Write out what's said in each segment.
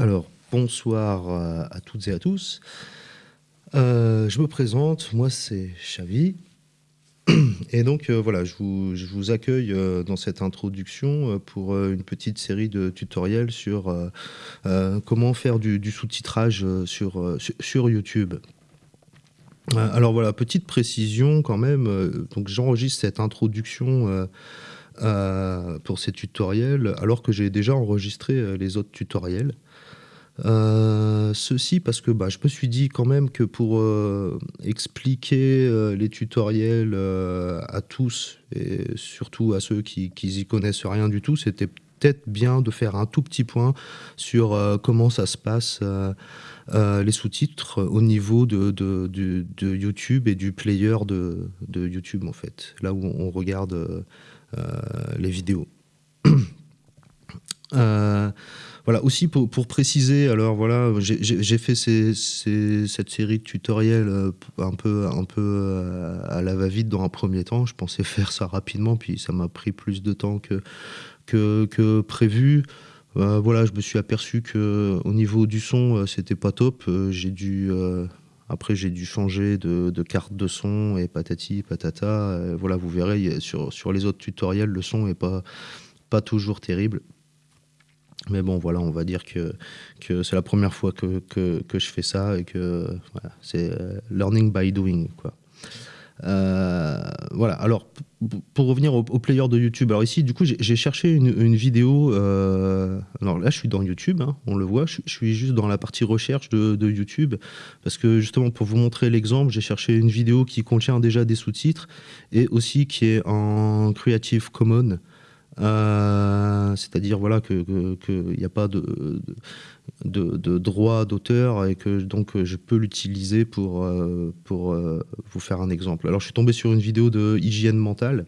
Alors, bonsoir euh, à toutes et à tous. Euh, je me présente, moi c'est Xavi. Et donc euh, voilà, je vous, accueille dans cette introduction pour une petite série de tutoriels sur comment faire du, sous-titrage sur, sur YouTube. alors voilà, petite précision quand même, donc j'enregistre cette introduction pour ces tutoriels alors que j'ai déjà enregistré les autres tutoriels. Euh, ceci parce que bah, je me suis dit quand même que pour euh, expliquer euh, les tutoriels à tous et surtout à ceux qui, qui y connaissent rien du tout, c'était peut-être bien de faire un tout petit point sur comment ça se passe les sous-titres au niveau de, de, de, YouTube et du player de, YouTube en fait, là où on regarde les vidéos. Voilà, aussi pour, préciser, alors voilà, j'ai fait cette série de tutoriels euh, un peu, un peu euh, à la va-vite dans un premier temps. Je pensais faire ça rapidement, puis ça m'a pris plus de temps que, que, prévu. Euh, voilà, je me suis aperçu que au niveau du son, c'était pas top. j'ai dû après, j'ai dû changer de, carte de son et patati patata. voilà, vous verrez sur, sur les autres tutoriels, le son est pas pas toujours terrible. Mais bon, voilà, on va dire que, que c'est la première fois que, que, je fais ça et que c'est euh, learning by doing. Quoi. Euh, voilà, alors pour revenir au, player de YouTube, alors ici du coup j'ai cherché une, vidéo, euh, alors là je suis dans YouTube, hein, on le voit, je, suis juste dans la partie recherche de YouTube, parce que justement pour vous montrer l'exemple, j'ai cherché une vidéo qui contient déjà des sous-titres et aussi qui est en Creative Commons. Euh, c'est-à-dire voilà qu'il n'y a pas de, de, droit d'auteur et que donc je peux l'utiliser pour, euh, pour euh, vous faire un exemple. Alors je suis tombé sur une vidéo de hygiène mentale.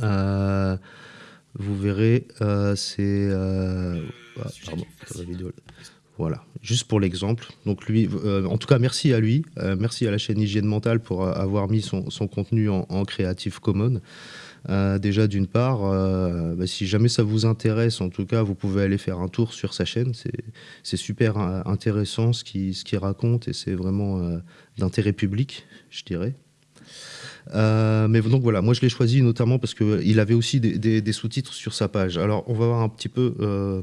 vous verrez, c'est... Ah, pardon, la vidéo. Voilà, juste pour l'exemple. Donc lui, en tout cas, merci à lui, merci à la chaîne Hygiène Mentale pour avoir mis son, contenu en, Creative Commons. Euh, déjà, d'une part, euh, bah, si jamais ça vous intéresse, en tout cas, vous pouvez aller faire un tour sur sa chaîne. C'est super euh, intéressant ce qu'il raconte et c'est vraiment d'intérêt public, je dirais. mais donc voilà, moi je l'ai choisi notamment parce qu'il avait aussi des, sous-titres sur sa page. Alors on va voir un petit peu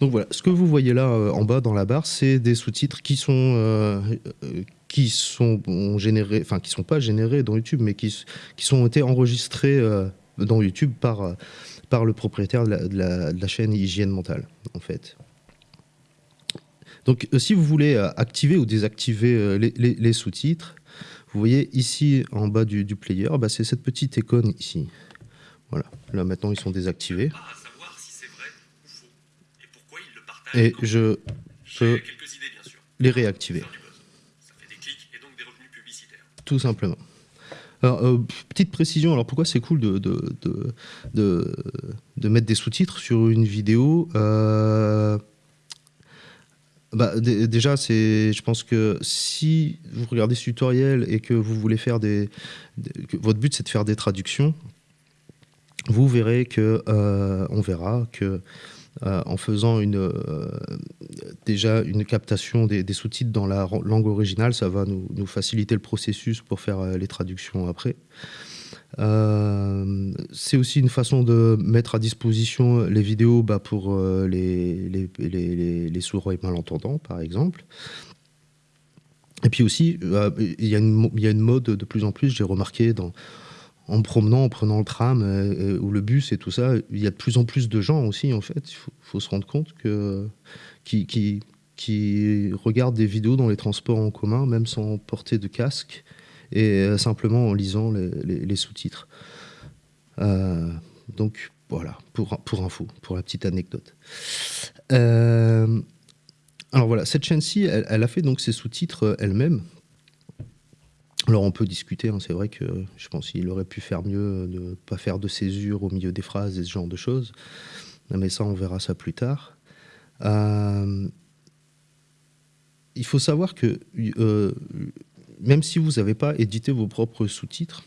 Donc voilà, ce que vous voyez là euh, en bas dans la barre, c'est des sous-titres qui sont euh, euh, qui sont générés, enfin qui sont pas générés dans YouTube, mais qui, qui sont été enregistrés dans YouTube par par le propriétaire de la, chaîne Hygiène Mentale, en fait. Donc si vous voulez activer ou désactiver les, sous-titres, vous voyez ici en bas du, player, bah, c'est cette petite icône ici. Voilà, là maintenant ils sont désactivés. Et je peux les réactiver. Tout simplement. Alors, euh, petite précision, alors pourquoi c'est cool de, de, de, mettre des sous-titres sur une vidéo euh, bah, Déjà, je pense que si vous regardez ce tutoriel et que vous voulez faire des... votre but c'est de faire des traductions, vous verrez que, euh, on verra que euh, en faisant euh, déjà une captation des, sous-titres dans la langue originale, ça va nous, faciliter le processus pour faire euh, les traductions après. c'est aussi une façon de mettre à disposition les vidéos bah, pour les, les, sourds et malentendants, par exemple. Et puis aussi, il y, y a une mode de plus en plus, j'ai remarqué dans, en promenant, en prenant le tram euh, ou le bus et tout ça, il y a de plus en plus de gens aussi, en fait. Il faut, se rendre compte que qui, regardent des vidéos dans les transports en commun, même sans porter de casque, et euh, simplement en lisant les, sous-titres. Euh, donc voilà, pour, pour info, pour la petite anecdote. alors voilà, cette chaîne-ci, elle, elle, a fait donc ses sous-titres elle-même. Alors on peut discuter, hein, c'est vrai que je pense qu'il aurait pu faire mieux de ne pas faire de césure au milieu des phrases et ce genre de choses. Mais ça, on verra ça plus tard. Euh, il faut savoir que euh, même si vous n'avez pas édité vos propres sous-titres,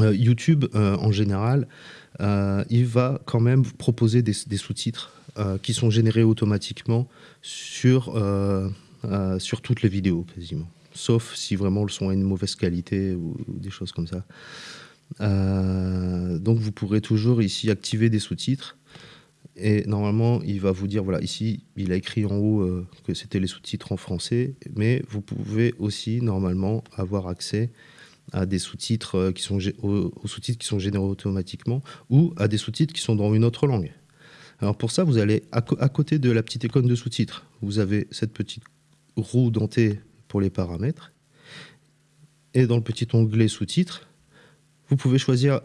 euh, YouTube, en général, il va quand même proposer des, sous-titres qui sont générés automatiquement sur, sur toutes les vidéos, quasiment sauf si vraiment le son a une mauvaise qualité ou, des choses comme ça. Euh, donc vous pourrez toujours ici activer des sous-titres et normalement il va vous dire voilà ici il a écrit en haut euh, que c'était les sous-titres en français mais vous pouvez aussi normalement avoir accès à des sous-titres euh, qui sont aux, sous-titres qui sont générés automatiquement ou à des sous-titres qui sont dans une autre langue. Alors pour ça vous allez à, à côté de la petite icône de sous-titres vous avez cette petite roue dentée les paramètres. Et dans le petit onglet sous-titres, vous pouvez choisir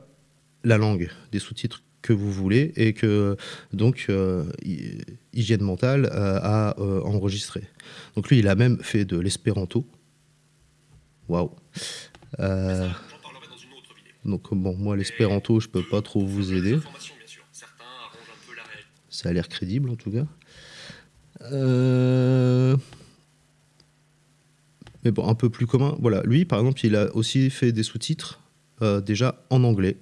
la langue des sous-titres que vous voulez et que donc euh, Hygiène Mentale euh, a euh, enregistré. Donc lui, il a même fait de l'espéranto. Waouh. Donc bon, moi l'espéranto, je peux pas trop vous aider. Ça a l'air crédible en tout cas. Mais bon, un peu plus commun. Voilà, lui, par exemple, il a aussi fait des sous-titres euh, déjà en anglais.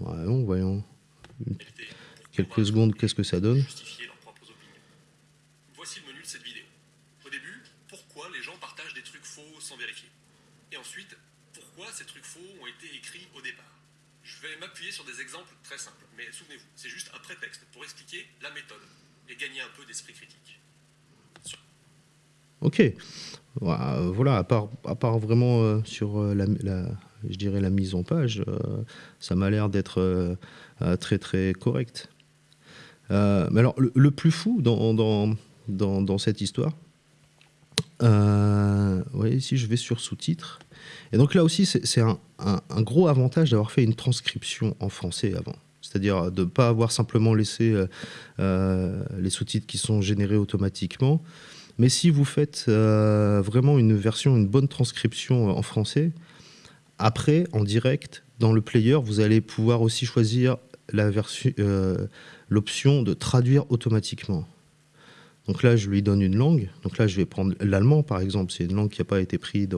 Voyons, voyons. Quelques secondes, qu'est-ce que ça donne Voici le menu de cette vidéo. Au début, pourquoi les gens partagent des trucs faux sans vérifier Et ensuite, pourquoi ces trucs faux ont été écrits au départ Je vais m'appuyer sur des exemples très simples, mais souvenez-vous, c'est juste un prétexte pour expliquer la méthode et gagner un peu d'esprit critique. Ok. Voilà, à part, vraiment euh, sur euh, la, mise en page, euh, ça m'a l'air d'être très très correct. mais alors, le, plus fou dans, cette histoire, vous voyez ici, je vais sur sous-titres. Et donc là aussi, c'est un, gros avantage d'avoir fait une transcription en français avant. C'est-à-dire de ne pas avoir simplement laissé les sous-titres qui sont générés automatiquement, mais si vous faites euh, vraiment une version, une bonne transcription en français, après, en direct, dans le player, vous allez pouvoir aussi choisir euh, l'option de traduire automatiquement. Donc là, je lui donne une langue. Donc là, je vais prendre l'allemand, par exemple. C'est une langue qui n'a pas été prise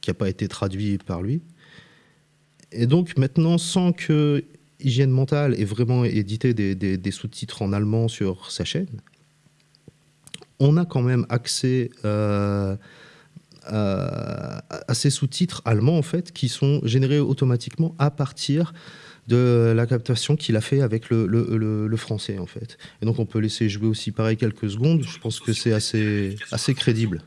qui n'a pas été traduite par lui. Et donc maintenant, sans que Hygiène Mentale ait vraiment édité des sous-titres en allemand sur sa chaîne, on a quand même accès euh, à, ces sous-titres allemands en fait qui sont générés automatiquement à partir de la captation qu'il a fait avec le, français en fait. Et donc on peut laisser jouer aussi pareil quelques secondes. Je pense que c'est assez crédible.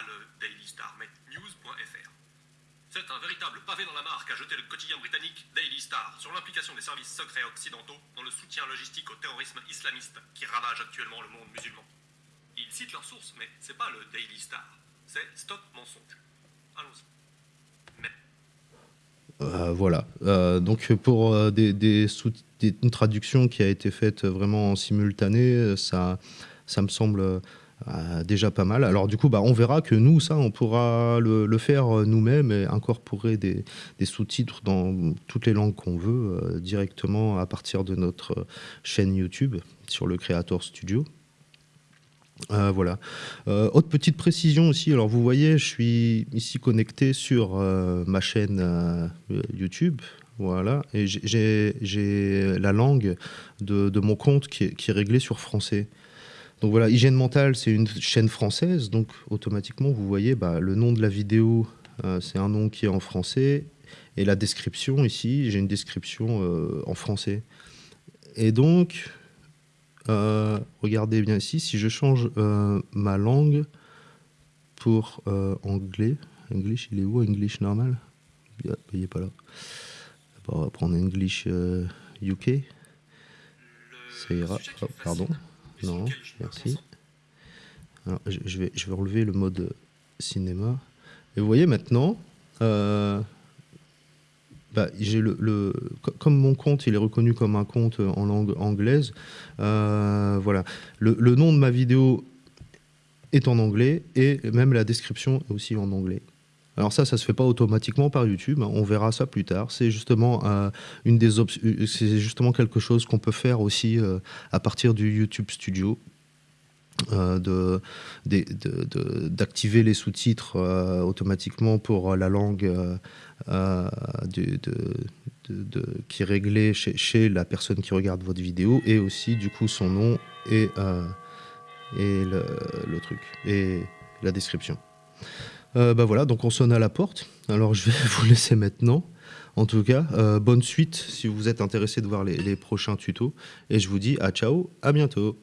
Le Daily Star, mais news.fr. C'est un véritable pavé dans la marque à jeter le quotidien britannique Daily Star sur l'implication des services secrets occidentaux dans le soutien logistique au terrorisme islamiste qui ravage actuellement le monde musulman. Ils citent leurs sources, mais c'est pas le Daily Star, c'est Stop Mensonge. Allons-y. Mais... Euh, voilà. Euh, donc pour euh, des, des, une traduction qui a été faite vraiment en simultané, ça, ça me semble euh, déjà pas mal. Alors du coup, bah, on verra que nous, ça, on pourra le, faire euh, nous-mêmes et incorporer des, sous-titres dans toutes les langues qu'on veut euh, directement à partir de notre chaîne YouTube sur le Creator Studio. voilà. autre petite précision aussi, alors vous voyez, je suis ici connecté sur ma chaîne YouTube, voilà, et j'ai la langue de, mon compte qui est réglée sur français. Donc voilà, Hygiène Mentale, c'est une chaîne française, donc automatiquement, vous voyez, bah, le nom de la vidéo, euh, c'est un nom qui est en français, et la description ici, j'ai une description euh, en français. Et donc, euh, regardez bien ici, si je change ma langue pour anglais, English, il est où English normal? Il n'est pas là. On va prendre English UK. Ça ira. Oh, pardon. Non, merci. je, vais, je vais relever le mode cinéma. Et vous voyez maintenant, bah, le, comme mon compte il est reconnu comme un compte en langue anglaise, voilà. Le, nom de ma vidéo est en anglais et même la description est aussi en anglais. Alors ça, ça se fait pas automatiquement par YouTube. Hein. On verra ça plus tard. C'est justement une des c'est justement quelque chose qu'on peut faire aussi à partir du YouTube Studio. Euh, d'activer les sous-titres euh, automatiquement pour la langue euh, qui est réglée chez, la personne qui regarde votre vidéo et aussi du coup son nom et, et le, truc et la description. Bah voilà, donc on sonne à la porte. Alors je vais vous laisser maintenant. En tout cas, bonne suite si vous êtes intéressé de voir les prochains tutos. Et je vous dis à ciao, à bientôt.